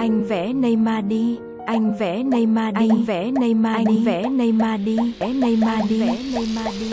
Anh vẽ Neymar đi. Anh vẽ Neymar đi. Anh vẽ Neymar đi. Anh vẽ Neymar đi. Vẽ Neymar đi. Vẽ Neymar đi.